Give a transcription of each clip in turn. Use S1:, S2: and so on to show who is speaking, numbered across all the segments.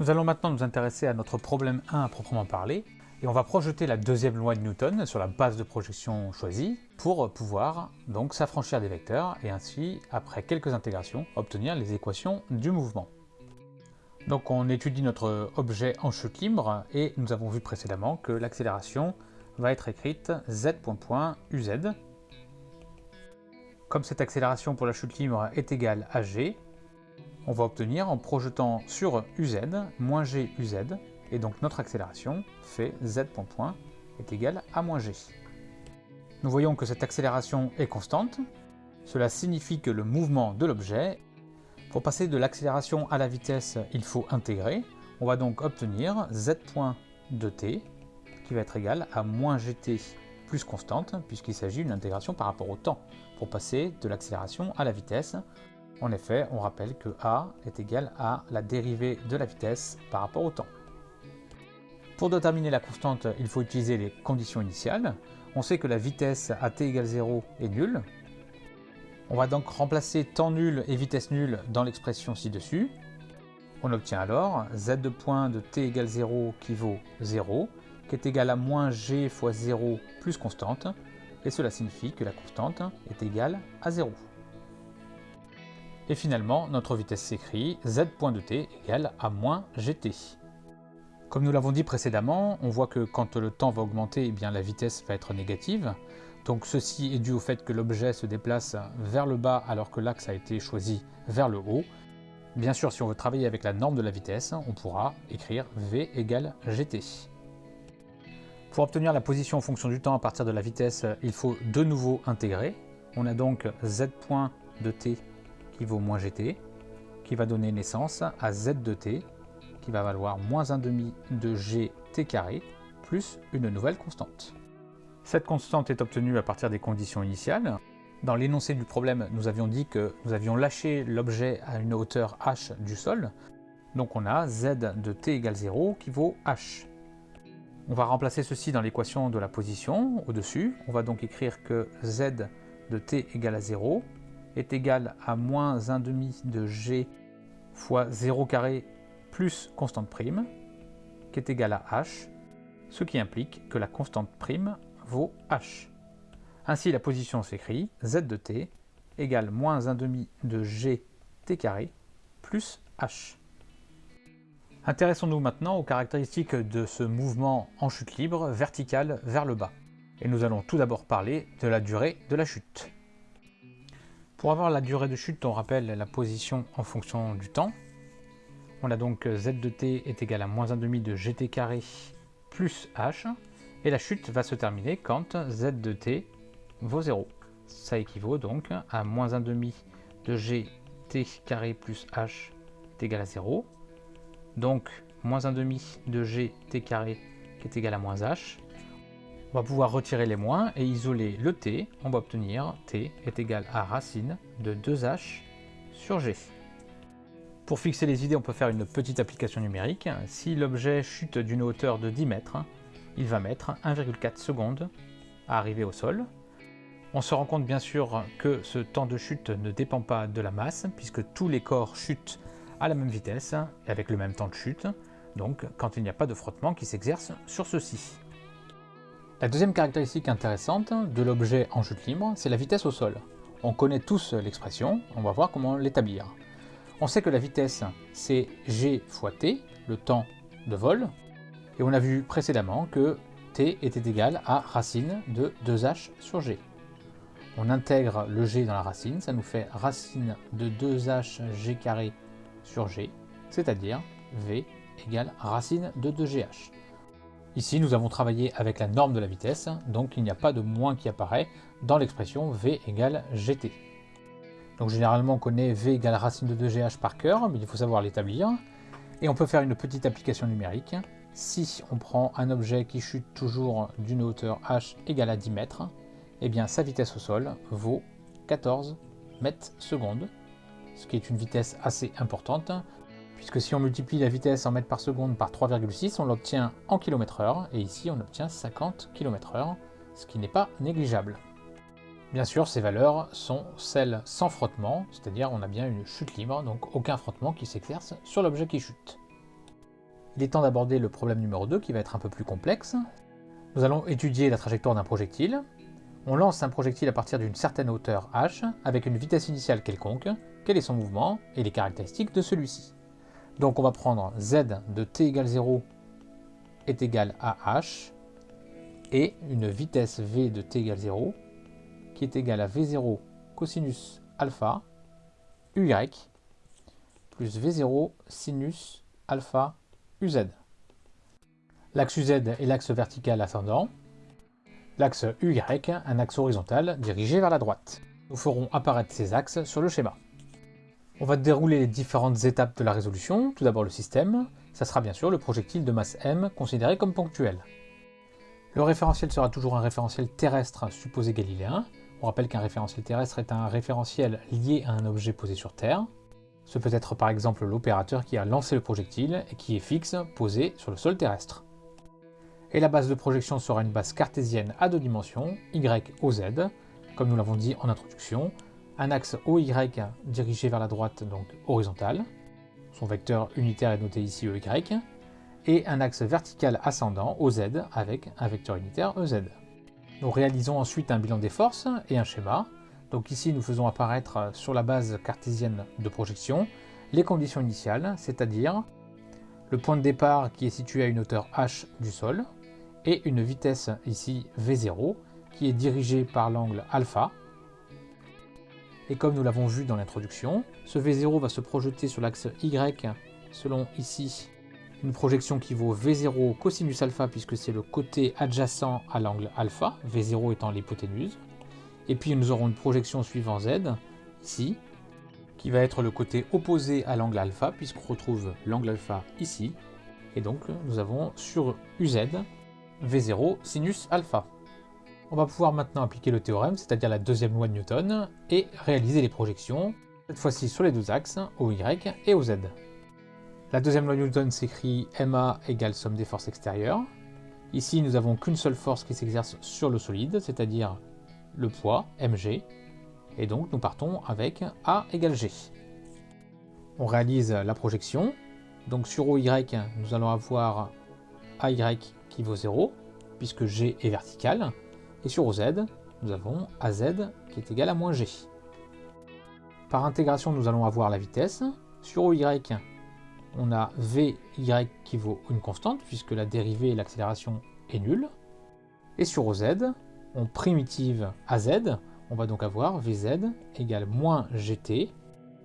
S1: Nous allons maintenant nous intéresser à notre problème 1 à proprement parler, et on va projeter la deuxième loi de Newton sur la base de projection choisie pour pouvoir donc s'affranchir des vecteurs et ainsi, après quelques intégrations, obtenir les équations du mouvement. Donc on étudie notre objet en chute libre et nous avons vu précédemment que l'accélération va être écrite z.uz. Comme cette accélération pour la chute libre est égale à g, on va obtenir en projetant sur uz moins g uz, et donc notre accélération fait z point est égale à moins g. Nous voyons que cette accélération est constante, cela signifie que le mouvement de l'objet, pour passer de l'accélération à la vitesse, il faut intégrer, on va donc obtenir z point de t qui va être égal à moins gt plus constante, puisqu'il s'agit d'une intégration par rapport au temps, pour passer de l'accélération à la vitesse. En effet, on rappelle que a est égal à la dérivée de la vitesse par rapport au temps. Pour déterminer la constante, il faut utiliser les conditions initiales. On sait que la vitesse à t égale 0 est nulle. On va donc remplacer temps nul et vitesse nulle dans l'expression ci-dessus. On obtient alors z de point de t égale 0 qui vaut 0, qui est égal à moins g fois 0 plus constante, et cela signifie que la constante est égale à 0. Et finalement, notre vitesse s'écrit z point de t égale à moins gt. Comme nous l'avons dit précédemment, on voit que quand le temps va augmenter, eh bien, la vitesse va être négative. Donc ceci est dû au fait que l'objet se déplace vers le bas alors que l'axe a été choisi vers le haut. Bien sûr, si on veut travailler avec la norme de la vitesse, on pourra écrire v égale gt. Pour obtenir la position en fonction du temps à partir de la vitesse, il faut de nouveau intégrer. On a donc z point de t vaut moins gt, qui va donner naissance à z de t, qui va valoir moins 1,5 de gt carré plus une nouvelle constante. Cette constante est obtenue à partir des conditions initiales. Dans l'énoncé du problème, nous avions dit que nous avions lâché l'objet à une hauteur h du sol. Donc on a z de t égale 0 qui vaut h. On va remplacer ceci dans l'équation de la position au-dessus. On va donc écrire que z de t égale à 0 est égal à moins 1,5 de g fois 0 carré plus constante prime, qui est égale à h, ce qui implique que la constante prime vaut h. Ainsi, la position s'écrit z de t égale moins 1,5 de g t carré plus h. Intéressons-nous maintenant aux caractéristiques de ce mouvement en chute libre verticale vers le bas. Et nous allons tout d'abord parler de la durée de la chute. Pour avoir la durée de chute, on rappelle la position en fonction du temps. On a donc z de t est égal à moins 1,5 de gt carré plus h. Et la chute va se terminer quand z de t vaut 0. Ça équivaut donc à moins 1,5 de gt carré plus h est égal à 0. Donc moins 1,5 de gt carré qui est égal à moins h. On va pouvoir retirer les moins et isoler le t. On va obtenir t est égal à racine de 2h sur g. Pour fixer les idées, on peut faire une petite application numérique. Si l'objet chute d'une hauteur de 10 mètres, il va mettre 1,4 secondes à arriver au sol. On se rend compte bien sûr que ce temps de chute ne dépend pas de la masse, puisque tous les corps chutent à la même vitesse et avec le même temps de chute, donc quand il n'y a pas de frottement qui s'exerce sur ceux-ci. La deuxième caractéristique intéressante de l'objet en chute libre, c'est la vitesse au sol. On connaît tous l'expression, on va voir comment l'établir. On sait que la vitesse, c'est g fois t, le temps de vol, et on a vu précédemment que t était égal à racine de 2h sur g. On intègre le g dans la racine, ça nous fait racine de 2h g carré sur g, c'est-à-dire v égale racine de 2gh. Ici, nous avons travaillé avec la norme de la vitesse, donc il n'y a pas de moins qui apparaît dans l'expression V égale GT. Donc généralement, on connaît V égale racine de 2GH par cœur, mais il faut savoir l'établir. Et on peut faire une petite application numérique. Si on prend un objet qui chute toujours d'une hauteur h égale à 10 mètres, eh bien sa vitesse au sol vaut 14 mètres secondes, ce qui est une vitesse assez importante, puisque si on multiplie la vitesse en mètres par seconde par 3,6, on l'obtient en km heure, et ici on obtient 50 km heure, ce qui n'est pas négligeable. Bien sûr, ces valeurs sont celles sans frottement, c'est-à-dire on a bien une chute libre, donc aucun frottement qui s'exerce sur l'objet qui chute. il est temps d'aborder le problème numéro 2 qui va être un peu plus complexe. Nous allons étudier la trajectoire d'un projectile. On lance un projectile à partir d'une certaine hauteur h avec une vitesse initiale quelconque, quel est son mouvement et les caractéristiques de celui-ci? Donc on va prendre z de t égale 0 est égal à h et une vitesse v de t égale 0 qui est égale à v0 cosinus alpha uy plus v0 sinus alpha uz. L'axe uz est l'axe vertical ascendant, l'axe uy un axe horizontal dirigé vers la droite. Nous ferons apparaître ces axes sur le schéma. On va dérouler les différentes étapes de la résolution. Tout d'abord le système, ça sera bien sûr le projectile de masse m considéré comme ponctuel. Le référentiel sera toujours un référentiel terrestre supposé galiléen. On rappelle qu'un référentiel terrestre est un référentiel lié à un objet posé sur Terre. Ce peut être par exemple l'opérateur qui a lancé le projectile et qui est fixe, posé sur le sol terrestre. Et la base de projection sera une base cartésienne à deux dimensions, y, o, z, comme nous l'avons dit en introduction, un axe OY dirigé vers la droite, donc horizontal, son vecteur unitaire est noté ici EY, et un axe vertical ascendant OZ avec un vecteur unitaire EZ. Nous réalisons ensuite un bilan des forces et un schéma. Donc ici, nous faisons apparaître sur la base cartésienne de projection les conditions initiales, c'est-à-dire le point de départ qui est situé à une hauteur h du sol, et une vitesse ici v0 qui est dirigée par l'angle alpha, et comme nous l'avons vu dans l'introduction, ce V0 va se projeter sur l'axe Y selon ici une projection qui vaut V0 cosinus alpha puisque c'est le côté adjacent à l'angle alpha, V0 étant l'hypoténuse. Et puis nous aurons une projection suivant Z, ici, qui va être le côté opposé à l'angle alpha puisqu'on retrouve l'angle alpha ici. Et donc nous avons sur UZ V0 sinus alpha. On va pouvoir maintenant appliquer le théorème, c'est-à-dire la deuxième loi de Newton, et réaliser les projections, cette fois-ci sur les deux axes, OY et OZ. La deuxième loi de Newton s'écrit MA égale somme des forces extérieures. Ici, nous n'avons qu'une seule force qui s'exerce sur le solide, c'est-à-dire le poids, mg, et donc nous partons avec A égale G. On réalise la projection, donc sur OY, nous allons avoir AY qui vaut 0, puisque G est vertical, et sur OZ, nous avons AZ qui est égal à moins G. Par intégration, nous allons avoir la vitesse. Sur OY, on a VY qui vaut une constante, puisque la dérivée et l'accélération est nulle. Et sur OZ, on primitive AZ, on va donc avoir VZ égale moins GT,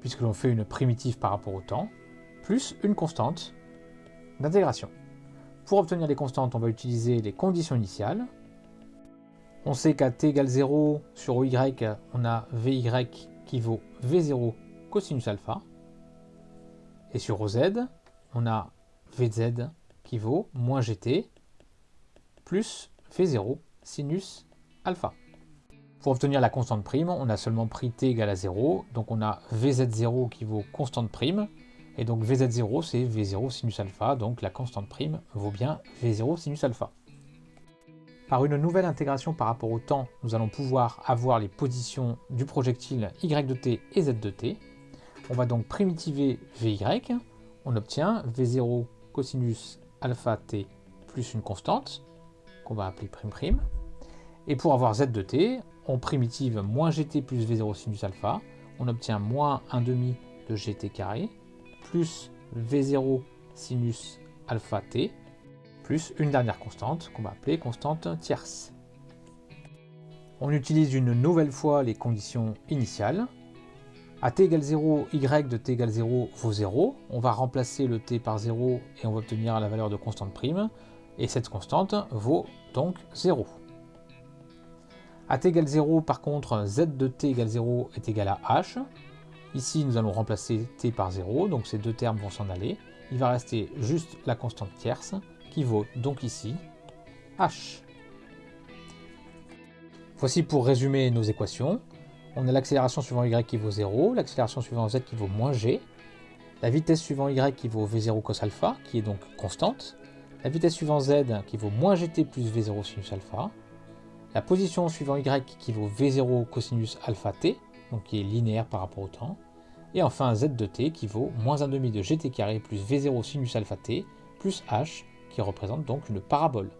S1: puisque l'on fait une primitive par rapport au temps, plus une constante d'intégration. Pour obtenir les constantes, on va utiliser les conditions initiales, on sait qu'à t égale 0, sur OY, on a VY qui vaut V0 cosinus alpha. Et sur OZ, on a VZ qui vaut moins GT plus V0 sinus alpha. Pour obtenir la constante prime, on a seulement pris t égale à 0, donc on a VZ0 qui vaut constante prime, et donc VZ0 c'est V0 sinus alpha, donc la constante prime vaut bien V0 sinus alpha. Par une nouvelle intégration par rapport au temps, nous allons pouvoir avoir les positions du projectile y de t et z de t. On va donc primitiver vy, on obtient v0 cosinus alpha t plus une constante, qu'on va appeler prime prime. Et pour avoir z de t, on primitive moins gt plus v0 sinus alpha, on obtient moins 1 demi de gt carré, plus v0 sinus alpha t, plus une dernière constante qu'on va appeler constante tierce. On utilise une nouvelle fois les conditions initiales. À t égale 0, y de t égale 0 vaut 0. On va remplacer le t par 0 et on va obtenir la valeur de constante prime. Et cette constante vaut donc 0. À t égale 0, par contre, z de t égale 0 est égal à h. Ici, nous allons remplacer t par 0, donc ces deux termes vont s'en aller. Il va rester juste la constante tierce, vaut donc ici h. Voici pour résumer nos équations. On a l'accélération suivant y qui vaut 0, l'accélération suivant z qui vaut moins g, la vitesse suivant y qui vaut v0 cos alpha, qui est donc constante, la vitesse suivant z qui vaut moins gt plus v0 sinus alpha, la position suivant y qui vaut v0 cosinus alpha t, donc qui est linéaire par rapport au temps, et enfin z de t qui vaut moins 1,5 de gt carré plus v0 sinus alpha t plus h qui représente donc une parabole.